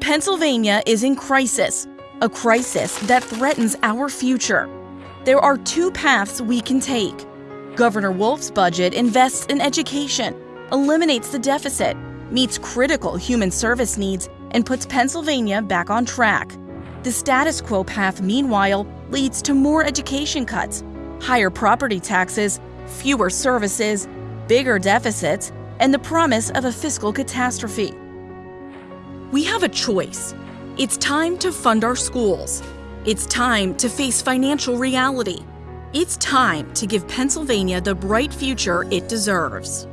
Pennsylvania is in crisis, a crisis that threatens our future. There are two paths we can take. Governor Wolf's budget invests in education, eliminates the deficit, meets critical human service needs, and puts Pennsylvania back on track. The status quo path, meanwhile, leads to more education cuts, higher property taxes, fewer services, bigger deficits, and the promise of a fiscal catastrophe. We have a choice. It's time to fund our schools. It's time to face financial reality. It's time to give Pennsylvania the bright future it deserves.